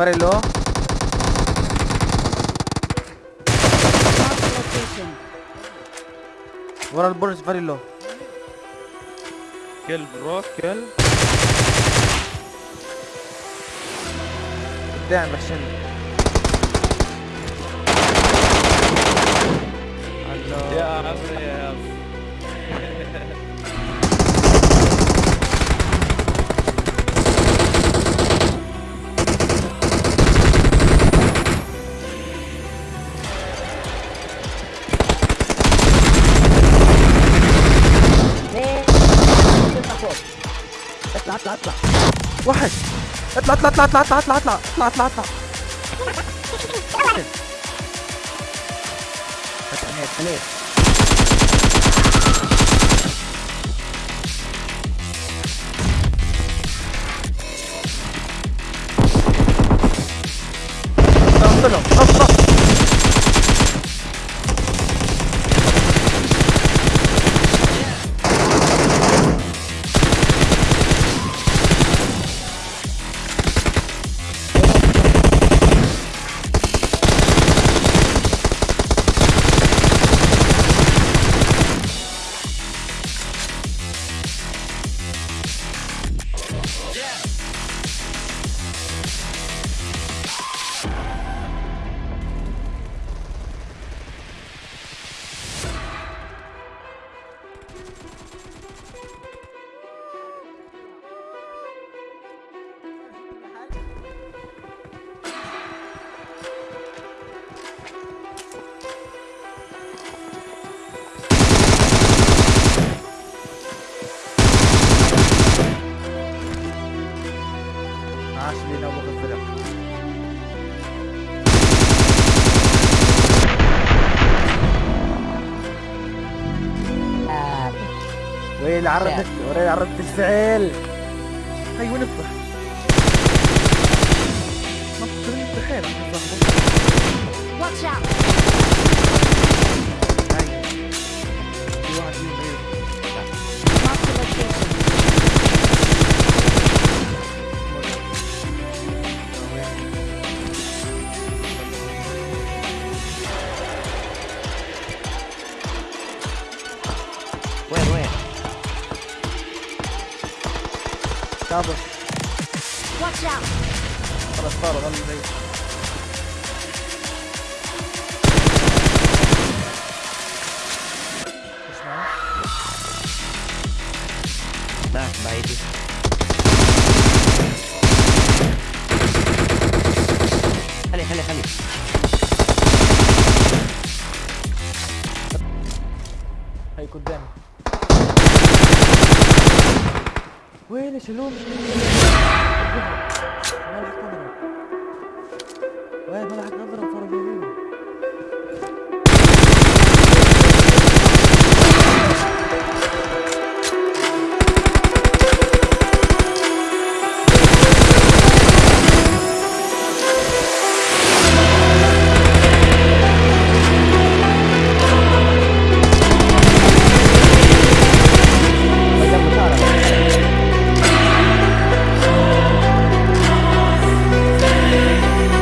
very low. ورا البرج از كل برو كل. قدام عشان يا عمري يا عمري اطلع اطلع اطلع وحش اطلع اطلع اطلع اطلع اطلع اطلع اطلع اطلع اطلع عليك عليك ضغط معاش لينا ابو آه. الفرق وين عرضت وين عرضت الفعل. هاي وين افتح Watch out! كعبة خلاص طاروا غنوا بعيد معك بعيدي خلي خلي خلي. هي قدامي. وين يشيلون وين ما